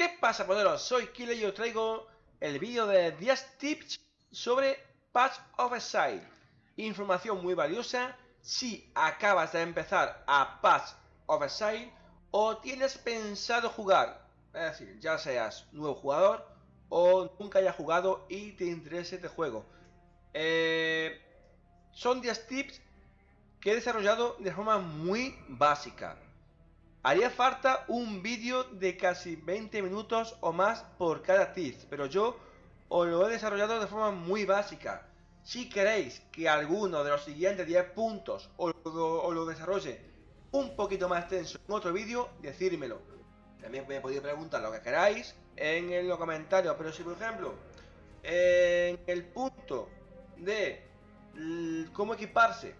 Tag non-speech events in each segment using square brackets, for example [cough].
¿Qué pasa, poderos? Soy Killer y os traigo el vídeo de 10 tips sobre Patch of Exile. Información muy valiosa si acabas de empezar a Patch of Exile o tienes pensado jugar. Es decir, ya seas nuevo jugador o nunca hayas jugado y te interese este juego. Eh, son 10 tips que he desarrollado de forma muy básica. Haría falta un vídeo de casi 20 minutos o más por cada tip, pero yo os lo he desarrollado de forma muy básica. Si queréis que alguno de los siguientes 10 puntos os lo, desarrolle un poquito más extenso en otro vídeo, decírmelo. También me podéis preguntar lo que queráis en los comentarios, pero si por ejemplo en el punto de cómo equiparse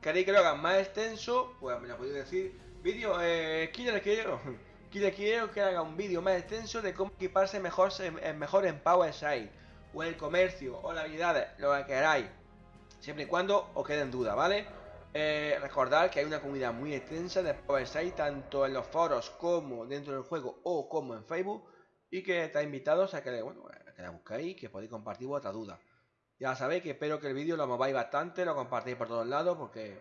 queréis que lo haga más extenso, pues me lo podéis decir Vídeo, eh, Killer quiero, Killer [laughs] quiero que haga un vídeo más extenso de cómo equiparse mejor, mejor en PowerShell o en el comercio o las habilidades, lo que queráis. Siempre y cuando os quede en duda, ¿vale? Eh, recordad que hay una comunidad muy extensa de PowerShell tanto en los foros como dentro del juego o como en Facebook y que está invitados a que, bueno, que la buscáis que podéis compartir vuestra duda. Ya sabéis que espero que el vídeo lo mováis bastante, lo compartáis por todos lados porque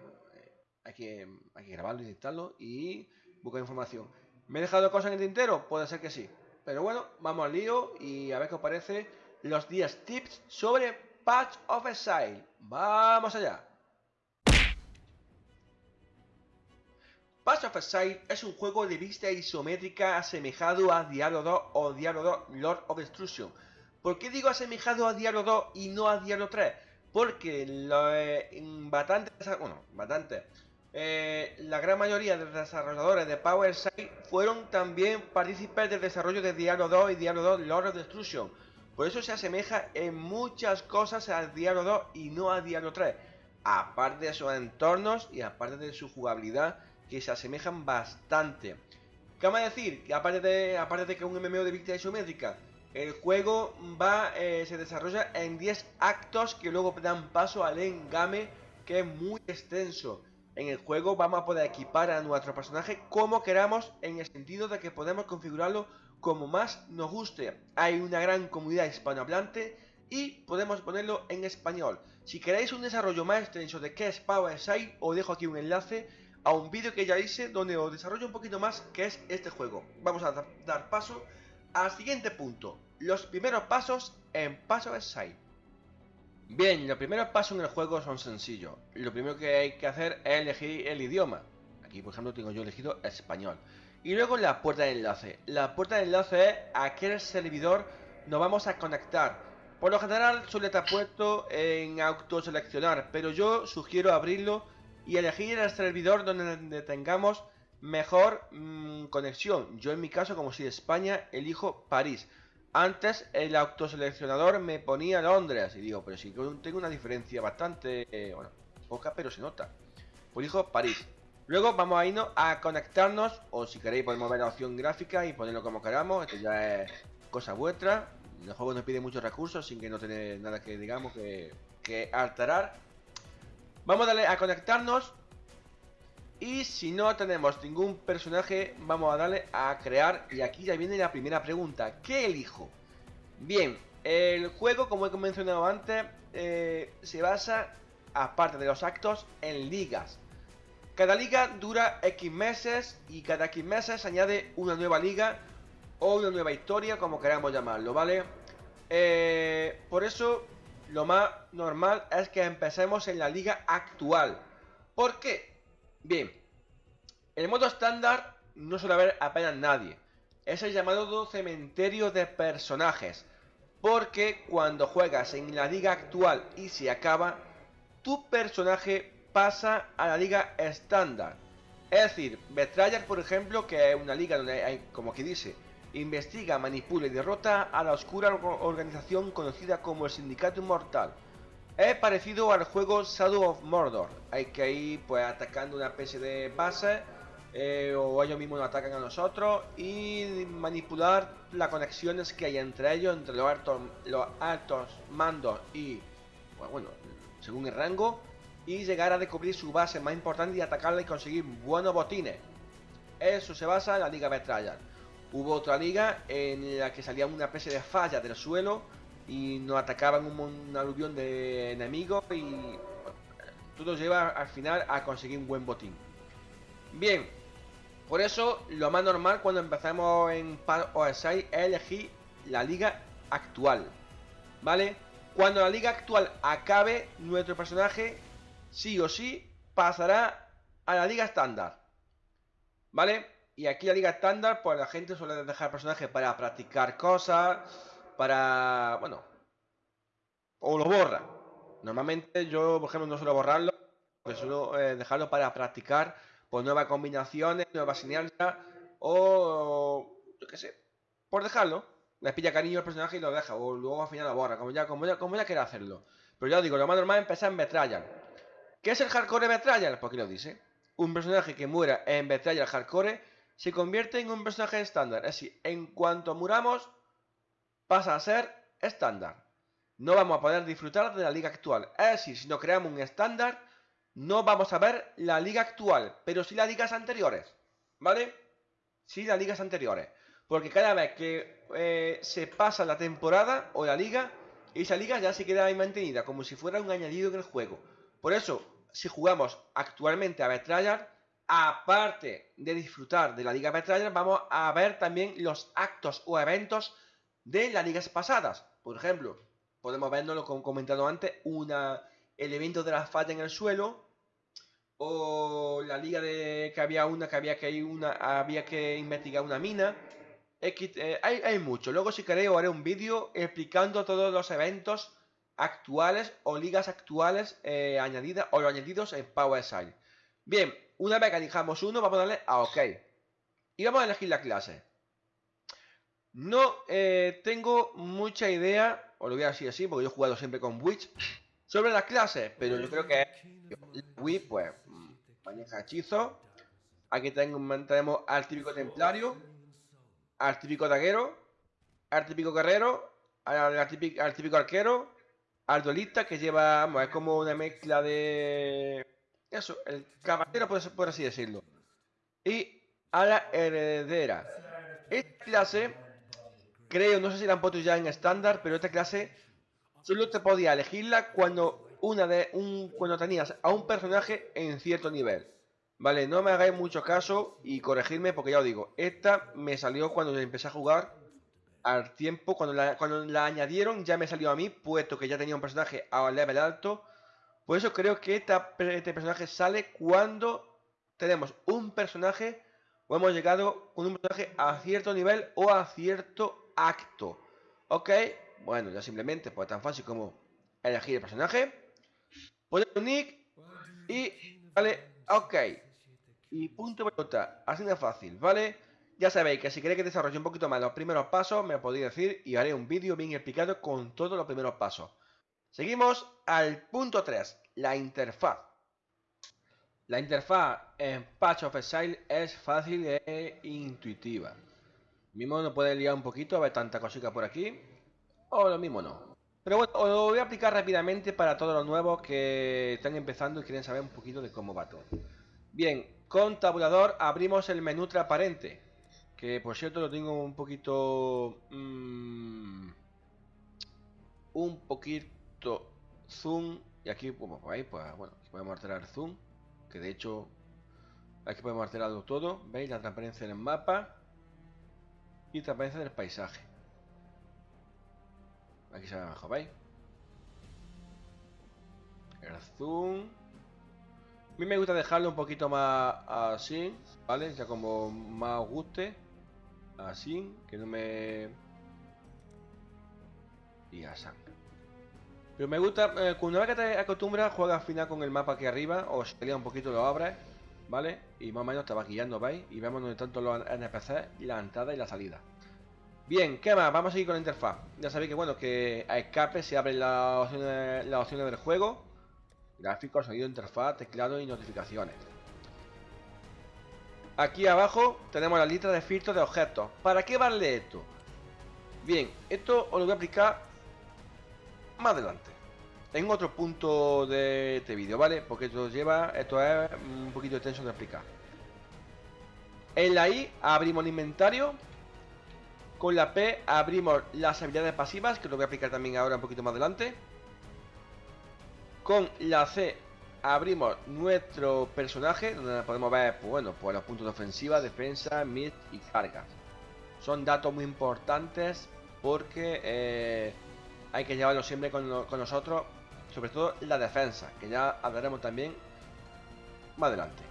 hay que, hay que grabarlo editarlo y buscar información. ¿Me he dejado cosas en el tintero? Puede ser que sí. Pero bueno, vamos al lío y a ver qué os parece los 10 tips sobre Patch of Exile. ¡Vamos allá! Patch of Exile es un juego de vista isométrica asemejado a Diablo 2 o Diablo 2 Lord of Destruction. ¿Por qué digo asemejado a Diablo 2 y no a Diablo 3? Porque lo, eh, bueno, bastante, eh, la gran mayoría de los desarrolladores de PowerShell fueron también partícipes del desarrollo de Diablo 2 y Diablo 2 Lord of Destruction. Por eso se asemeja en muchas cosas a Diablo 2 y no a Diablo 3. Aparte de sus entornos y aparte de su jugabilidad que se asemejan bastante. ¿Qué decir? Que aparte de, aparte de que es un MMO de vista isométrica, el juego eh, se desarrolla en 10 actos que luego dan paso al endgame que es muy extenso. En el juego vamos a poder equipar a nuestro personaje como queramos en el sentido de que podemos configurarlo como más nos guste. Hay una gran comunidad hispanohablante y podemos ponerlo en español. Si queréis un desarrollo más extenso de qué es PowerShell, os dejo aquí un enlace a un vídeo que ya hice donde os desarrollo un poquito más qué es este juego. Vamos a dar paso al siguiente punto. Los primeros pasos en PowerShell. Bien, los primeros pasos en el juego son sencillos. Lo primero que hay que hacer es elegir el idioma. Aquí, por ejemplo, tengo yo elegido español. Y luego la puerta de enlace. La puerta de enlace es a qué servidor nos vamos a conectar. Por lo general suele estar puesto en autoseleccionar, pero yo sugiero abrirlo y elegir el servidor donde tengamos mejor mm, conexión. Yo en mi caso, como soy de España, elijo París. Antes el autoseleccionador me ponía Londres y digo, pero si tengo una diferencia bastante, eh, bueno, poca, pero se nota. Pues dijo París. Luego vamos a irnos a conectarnos, o si queréis podemos ver la opción gráfica y ponerlo como queramos, esto ya es cosa vuestra. El juego nos pide muchos recursos sin que no tener nada que digamos que, que alterar. Vamos a darle a conectarnos y si no tenemos ningún personaje, vamos a darle a crear. Y aquí ya viene la primera pregunta. ¿Qué elijo? Bien, el juego, como he mencionado antes, eh, se basa, aparte de los actos, en ligas. Cada liga dura X meses y cada X meses se añade una nueva liga o una nueva historia, como queramos llamarlo, ¿vale? Eh, por eso, lo más normal es que empecemos en la liga actual. ¿Por qué? Bien, en el modo estándar no suele haber apenas nadie. Es el llamado cementerio de personajes. Porque cuando juegas en la liga actual y se acaba, tu personaje pasa a la liga estándar. Es decir, Betrayer, por ejemplo, que es una liga donde hay, como que dice, investiga, manipula y derrota a la oscura organización conocida como el Sindicato Inmortal. Es parecido al juego Shadow of Mordor. Hay que ir pues atacando una especie de base eh, o ellos mismos nos atacan a nosotros y manipular las conexiones que hay entre ellos, entre los altos, los altos mandos y, pues, bueno, según el rango, y llegar a descubrir su base más importante y atacarla y conseguir buenos botines. Eso se basa en la Liga Betrayal. Hubo otra liga en la que salía una especie de falla del suelo y nos atacaban un, aluvión de enemigos y todo lleva al final a conseguir un buen botín. Bien, por eso lo más normal cuando empezamos en OSI es elegir la liga actual, ¿vale? Cuando la liga actual acabe, nuestro personaje sí o sí pasará a la liga estándar, ¿vale? Y aquí la liga estándar, pues la gente suele dejar el personaje para practicar cosas, para... bueno, o lo borra. Normalmente yo, por ejemplo, no suelo borrarlo, porque suelo eh, dejarlo para practicar por nuevas combinaciones, nuevas señales, o yo qué sé, por dejarlo. Le pilla cariño al personaje y lo deja, o luego al final lo borra, como ya, como ya, como ya quiera hacerlo. Pero ya digo, lo más normal es empezar en Betrayal. ¿Qué es el hardcore Betrayal? Pues aquí lo dice. Un personaje que muera en Betrayal hardcore se convierte en un personaje estándar. Es decir, en cuanto muramos, pasa a ser estándar. No vamos a poder disfrutar de la liga actual. Es decir, si no creamos un estándar, no vamos a ver la liga actual, pero sí las ligas anteriores. ¿Vale? Sí las ligas anteriores. Porque cada vez que eh, se pasa la temporada o la liga, esa liga ya se queda ahí mantenida, como si fuera un añadido en el juego. Por eso, si jugamos actualmente a Betrayal, aparte de disfrutar de la liga Betrayal, vamos a ver también los actos o eventos de las ligas pasadas. Por ejemplo, podemos verlo como comentado antes, una el evento de la falla en el suelo, o la liga de que había una que había que ir una había que investigar una mina. Eh, hay, mucho. Luego si queréis haré un vídeo explicando todos los eventos actuales o ligas actuales eh, añadidas o añadidos en PowerShell. Bien, una vez que elijamos uno, vamos a darle a OK. Y vamos a elegir la clase. No eh, tengo mucha idea, os lo voy a decir así, porque yo he jugado siempre con Witch sobre las clases, pero yo creo que Wii, pues, maneja hechizo. Aquí tenemos al típico templario, al típico daguero, al típico guerrero, al, típico, arquero, al duelista que lleva, es como una mezcla de... Eso, el caballero, por así decirlo. Y a la heredera. Esta clase, creo, no sé si la han puesto ya en estándar, pero esta clase solo te podía elegirla cuando una de un cuando tenías a un personaje en cierto nivel. Vale, no me hagáis mucho caso y corregirme porque ya os digo, esta me salió cuando empecé a jugar al tiempo, cuando la, cuando la añadieron ya me salió a mí, puesto que ya tenía un personaje a level alto. Por eso creo que esta, este personaje sale cuando tenemos un personaje o hemos llegado con un personaje a cierto nivel o a cierto acto. ¿Ok? Bueno, ya simplemente, pues tan fácil como elegir el personaje, poner un nick y, vale, ok. Y punto pelota, así de fácil, ¿vale? Ya sabéis que si queréis que desarrolle un poquito más los primeros pasos, me podéis decir y haré un vídeo bien explicado con todos los primeros pasos. Seguimos al punto 3, la interfaz. La interfaz en Patch of Exile es fácil e intuitiva. Mismo no puede liar un poquito, a ver tanta cosita por aquí. O lo mismo no. Pero bueno, os lo voy a aplicar rápidamente para todos los nuevos que están empezando y quieren saber un poquito de cómo va todo. Bien, con tabulador abrimos el menú transparente. Que por cierto lo tengo un poquito... Mmm, un poquito zoom. Y aquí, como veis, pues bueno, aquí podemos alterar zoom. Que de hecho, aquí podemos alterarlo todo. ¿Veis? La transparencia en el mapa. Y transparencia del paisaje. Aquí se ve mejor, ¿veis? El zoom. A mí me gusta dejarlo un poquito más así, ¿vale? Ya como más guste. Así, que no me... Y así. Pero me gusta, eh, una vez que te acostumbras, juega al final con el mapa aquí arriba, o si te un poquito lo abres, ¿vale? Y más o menos te va guiando, ¿veis? Y vemos donde todos los NPC y la entrada y la salida. Bien, ¿qué más? Vamos a seguir con la interfaz. Ya sabéis que bueno, que a escape se abren las opciones, las opciones del juego. Gráficos, sonido, interfaz, teclado y notificaciones. Aquí abajo tenemos la lista de filtros de objetos. ¿Para qué vale esto? Bien, esto os lo voy a aplicar más adelante. En otro punto de este vídeo, ¿vale? Porque esto lleva, esto es un poquito extenso de explicar. En la I abrimos el inventario Con la P abrimos las habilidades pasivas, que lo voy a aplicar también ahora un poquito más adelante. Con la C abrimos nuestro personaje, donde podemos ver, pues bueno, pues los puntos de ofensiva, defensa, mid y cargas. Son datos muy importantes porque eh, hay que llevarlo siempre con, nosotros, sobre todo la defensa, que ya hablaremos también más adelante.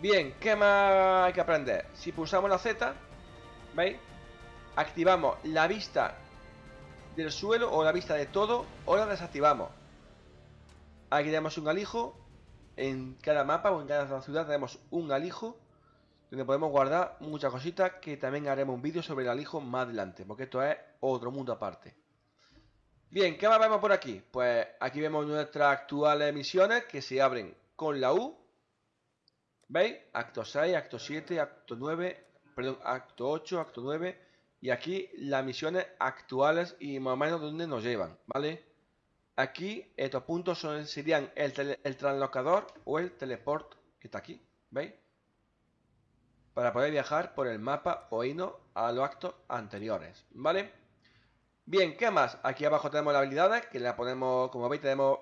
Bien, ¿qué más hay que aprender? Si pulsamos la Z, ¿veis? Activamos la vista del suelo o la vista de todo o la desactivamos. Aquí tenemos un alijo. En cada mapa o en cada ciudad tenemos un alijo donde podemos guardar muchas cositas que también haremos un vídeo sobre el alijo más adelante, porque esto es otro mundo aparte. Bien, ¿qué más vemos por aquí? Pues aquí vemos nuestras actuales misiones que se abren con la U. ¿Veis? Acto 6, acto 7, acto 9, perdón, acto 8, acto 9. Y aquí las misiones actuales y más o menos donde nos llevan, ¿vale? Aquí estos puntos son, serían el, el translocador o el teleport que está aquí, ¿veis? Para poder viajar por el mapa o irnos a los actos anteriores, ¿vale? Bien, ¿qué más? Aquí abajo tenemos las habilidades, que la ponemos, como veis, tenemos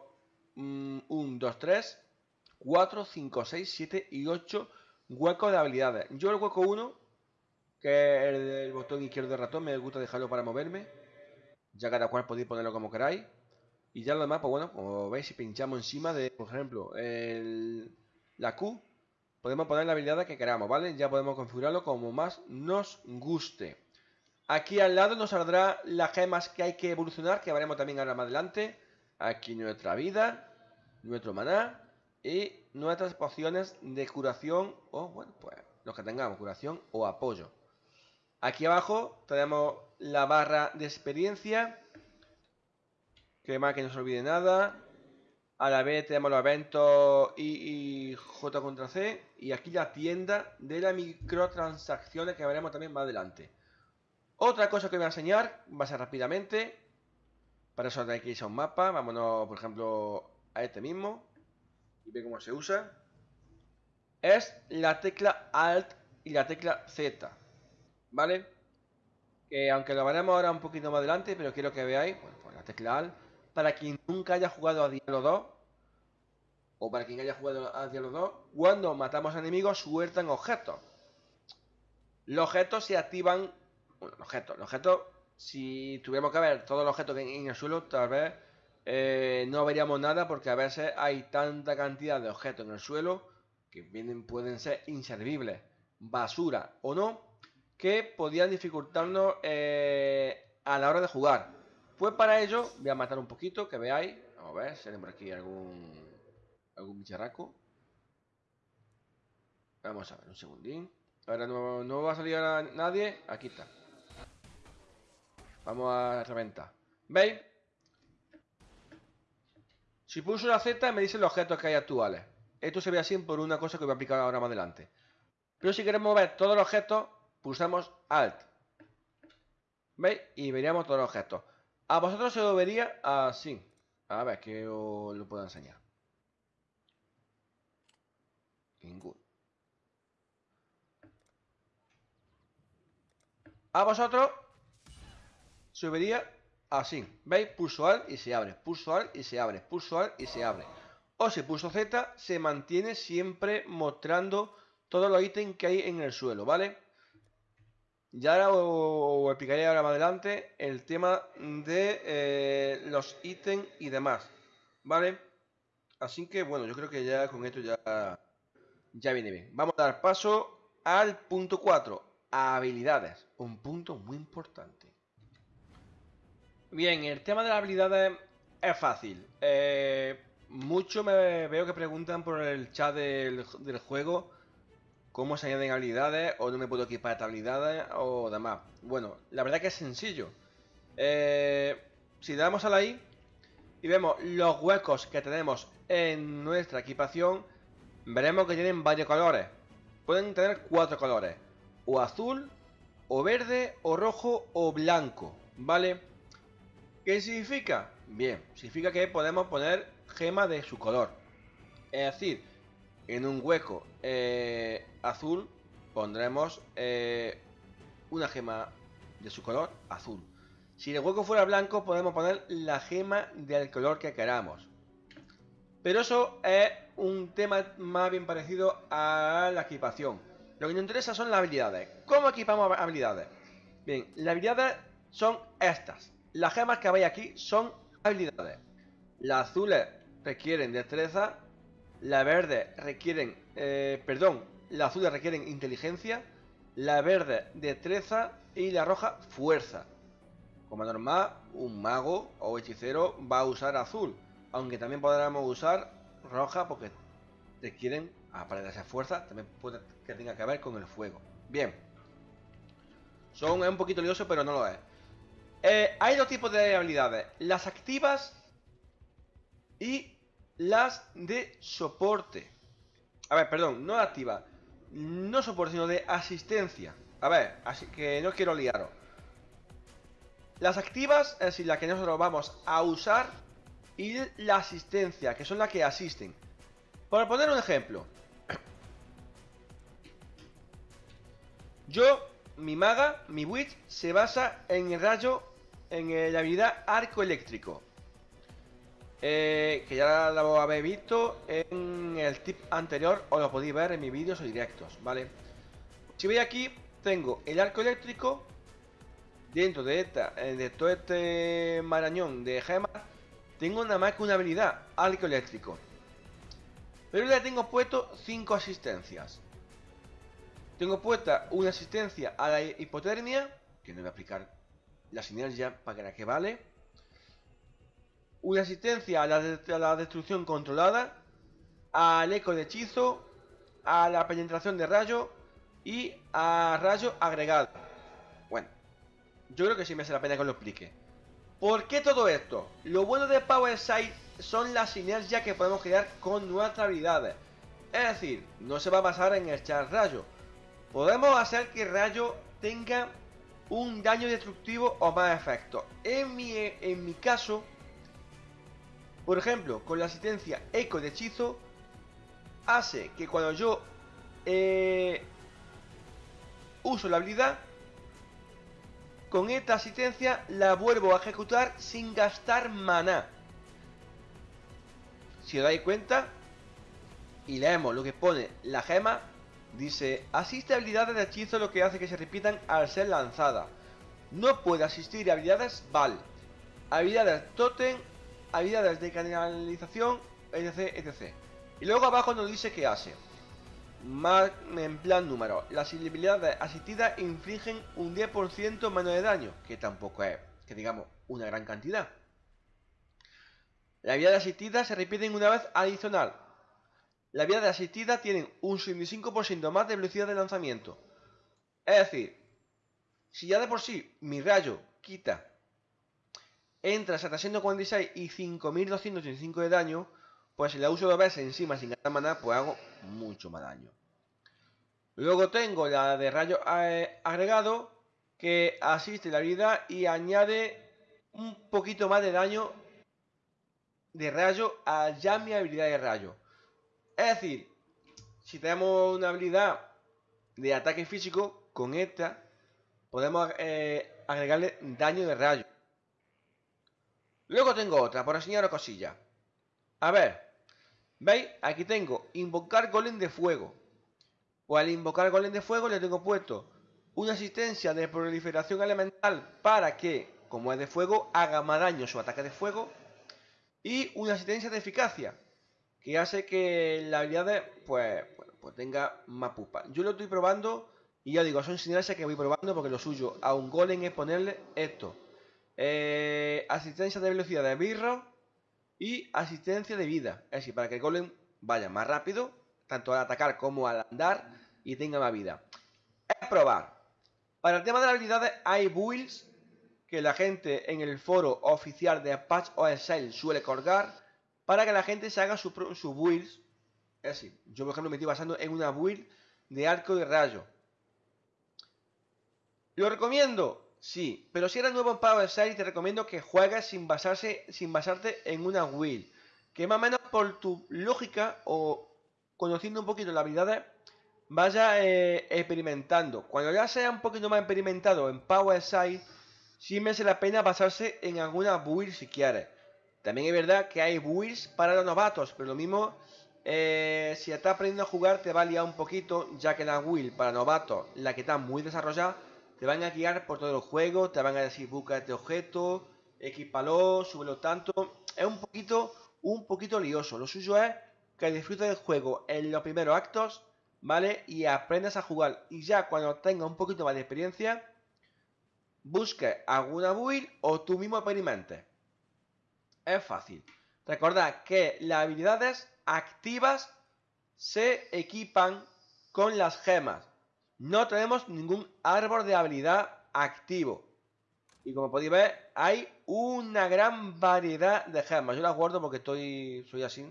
1, 2, 3, 4, 5, 6, 7 y 8 huecos de habilidades. Yo el hueco 1, que es el del botón izquierdo del ratón, me gusta dejarlo para moverme. Ya cada cual podéis ponerlo como queráis. Y ya lo demás, pues bueno, como veis, si pinchamos encima de, por ejemplo, el, la Q, podemos poner la habilidad que queramos, ¿vale? Ya podemos configurarlo como más nos guste. Aquí al lado nos saldrá las gemas que hay que evolucionar, que veremos también ahora más adelante. Aquí nuestra vida, nuestro maná y nuestras pociones de curación o, bueno, pues los que tengamos, curación o apoyo. Aquí abajo tenemos la barra de experiencia, que más que no se olvide nada. A la vez tenemos los eventos I y J contra C. Y aquí la tienda de las microtransacciones que veremos también más adelante. Otra cosa que voy a enseñar, va a ser rápidamente. Para eso hay que irse a un mapa. Vámonos, por ejemplo, a este mismo. Y ve cómo se usa. Es la tecla Alt y la tecla Z. ¿Vale? Que aunque lo veremos ahora un poquito más adelante, pero quiero que veáis, bueno, pues la tecla Alt, para quien nunca haya jugado a Diablo 2, o para quien haya jugado a Diablo 2, cuando matamos enemigos sueltan objetos. Los objetos se activan bueno, los objetos. Los objetos, si tuviéramos que ver todos los objetos que hay en el suelo, tal vez eh, no veríamos nada porque a veces hay tanta cantidad de objetos en el suelo que pueden ser inservibles, basura o no, que podrían dificultarnos eh, a la hora de jugar. Pues para ello voy a matar un poquito, que veáis. Vamos a ver si tenemos aquí algún, algún bicharraco. Vamos a ver, un segundín. Ahora no, no va a salir a nadie. Aquí está. Vamos a reventar. ¿Veis? Si pulso la Z me dice los objetos que hay actuales. Esto se ve así por una cosa que voy a aplicar ahora más adelante. Pero si queremos ver todos los objetos, pulsamos Alt. ¿Veis? Y veríamos todos los objetos. A vosotros se lo vería así. A ver, que os lo puedo enseñar. Ninguno. A vosotros se vería así. ¿Veis? Pulso Alt y se abre. Pulso Alt y se abre. Pulso Alt y se abre. O si pulso Z, se mantiene siempre mostrando todos los ítems que hay en el suelo, ¿vale? Ya ahora os, explicaré ahora más adelante el tema de eh, los ítems y demás, ¿vale? Así que bueno, yo creo que ya con esto ya, ya viene bien. Vamos a dar paso al punto 4, habilidades. Un punto muy importante. Bien, el tema de las habilidades es fácil. Eh, mucho me veo que preguntan por el chat del, juego cómo se añaden habilidades o no me puedo equipar estas habilidades o demás. Bueno, la verdad que es sencillo. Eh, si damos a la I y vemos los huecos que tenemos en nuestra equipación, veremos que tienen varios colores. Pueden tener cuatro colores. O azul, o verde, o rojo, o blanco. ¿Vale? ¿Qué significa? Bien, significa que podemos poner gema de su color. Es decir, en un hueco eh, azul pondremos eh, una gema de su color azul. Si el hueco fuera blanco, podemos poner la gema del color que queramos. Pero eso es un tema más bien parecido a la equipación. Lo que nos interesa son las habilidades. ¿Cómo equipamos habilidades? Bien, las habilidades son estas. Las gemas que veis aquí son habilidades. Las azules requieren destreza, las verdes requieren, eh, perdón, las azules requieren inteligencia, la verde destreza y la roja fuerza. Como normal, un mago o hechicero va a usar azul, aunque también podremos usar roja porque requieren, aparte de esa fuerza, también puede que tenga que ver con el fuego. Bien. Son un poquito lioso, pero no lo es. Eh, hay dos tipos de habilidades. Las activas y las de soporte. A ver, perdón, no activa. No soporte, sino de asistencia. A ver, así que no quiero liaros. Las activas, es decir, las que nosotros vamos a usar. Y la asistencia, que son las que asisten. Por poner un ejemplo. Yo, mi maga, mi witch, se basa en el rayo, en la habilidad arco eléctrico. Eh, que ya lo habéis visto en el tip anterior o lo podéis ver en mis vídeos o directos, ¿vale? Si veis aquí, tengo el arco eléctrico dentro de, esta, eh, de todo este marañón de gemas. Tengo nada más que una habilidad, arco eléctrico. Pero le tengo puesto 5 asistencias. Tengo puesta una asistencia a la hipotermia, que no voy a aplicar la sinergia para que vale una asistencia a la, destrucción controlada, al eco de hechizo, a la penetración de rayo y a rayo agregado. Bueno, yo creo que sí me hace la pena que lo explique. ¿Por qué todo esto? Lo bueno de Power Sight son las sinergias que podemos crear con nuestras habilidades. Es decir, no se va a basar en echar rayo. Podemos hacer que rayo tenga un daño destructivo o más efecto. En mi, en mi caso, por ejemplo, con la asistencia eco de hechizo, hace que cuando yo eh, uso la habilidad, con esta asistencia la vuelvo a ejecutar sin gastar maná. Si os dais cuenta, y leemos lo que pone la gema, dice, asiste a habilidades de hechizo lo que hace que se repitan al ser lanzada. No puede asistir a habilidades Val, habilidades Totem habilidades de canalización, etc, etc. Y luego abajo nos dice que hace. Más en plan número. Las habilidades asistidas infligen un 10% menos de daño, que tampoco es, que digamos, una gran cantidad. Las habilidades asistidas se repiten una vez adicional. Las habilidades asistidas tienen un 65% más de velocidad de lanzamiento. Es decir, si ya de por sí mi rayo quita entra 746 y 5285 de daño, pues si la uso dos veces encima sin gastar maná, pues hago mucho más daño. Luego tengo la de rayo eh, agregado, que asiste la habilidad y añade un poquito más de daño de rayo a ya mi habilidad de rayo. Es decir, si tenemos una habilidad de ataque físico, con esta podemos eh, agregarle daño de rayo. Luego tengo otra, por enseñaros cosillas. A ver, ¿veis? Aquí tengo invocar golem de fuego. Pues al invocar golem de fuego le tengo puesto una asistencia de proliferación elemental para que, como es de fuego, haga más daño su ataque de fuego. Y una asistencia de eficacia, que hace que la habilidad pues, pues tenga más pupa. Yo lo estoy probando y ya digo, son sinergias que voy probando porque lo suyo a un golem es ponerle esto. Eh, asistencia de velocidad de birro y asistencia de vida. Es decir, para que el golem vaya más rápido, tanto al atacar como al andar y tenga más vida. Es probar. Para el tema de las habilidades hay builds que la gente en el foro oficial de Apache OSL suele colgar para que la gente se haga su, su builds. Es decir, yo por ejemplo me estoy basando en una build de arco de rayo. Lo recomiendo Sí, pero si eres nuevo en Power Side te recomiendo que juegues sin, basarse, sin basarte en una will. Que más o menos por tu lógica o conociendo un poquito las habilidades, vaya eh, experimentando. Cuando ya sea un poquito más experimentado en Power Side, sí merece la pena basarse en alguna build si quiere. También es verdad que hay builds para los novatos, pero lo mismo, eh, si estás aprendiendo a jugar te va a liar un poquito, ya que la build para novatos, la que está muy desarrollada, te van a guiar por todo el juego, te van a decir busca este objeto, equipalo, súbelo tanto. Es un poquito, un poquito lioso. Lo suyo es que disfrutes del juego en los primeros actos, ¿vale? Y aprendas a jugar. Y ya cuando tengas un poquito más de experiencia, busque alguna build o tú mismo experimentes. Es fácil. Recordad que las habilidades activas se equipan con las gemas. No tenemos ningún árbol de habilidad activo. Y como podéis ver, hay una gran variedad de gemas. Yo las guardo porque estoy soy así.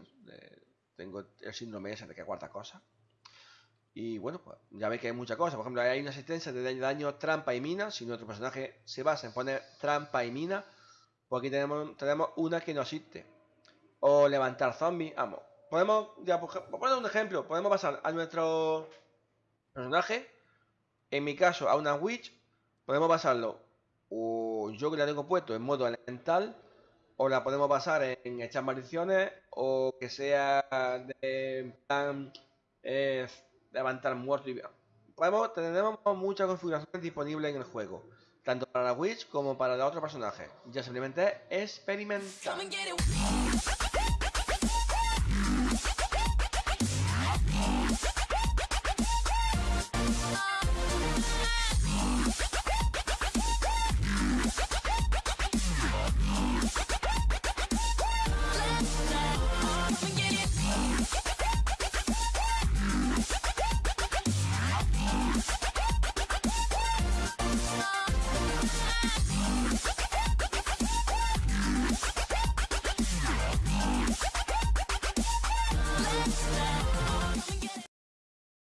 tengo el síndrome ese de que guarda cosas. Y bueno, pues ya veis que hay muchas cosas. Por ejemplo, hay una asistencia de daño, trampa y mina. Si nuestro personaje se basa en poner trampa y mina, pues aquí tenemos, tenemos una que no existe. O levantar zombies. Vamos. Podemos, ya, por, poner un ejemplo, podemos pasar a nuestro personaje. En mi caso, a una witch. Podemos pasarlo o yo que la tengo puesto en modo elemental, o la podemos pasar en, echar maldiciones, o que sea de plan eh, levantar muerto y podemos, tenemos muchas configuraciones disponibles en el juego, tanto para la Witch como para el otro personaje. Ya simplemente experimentar.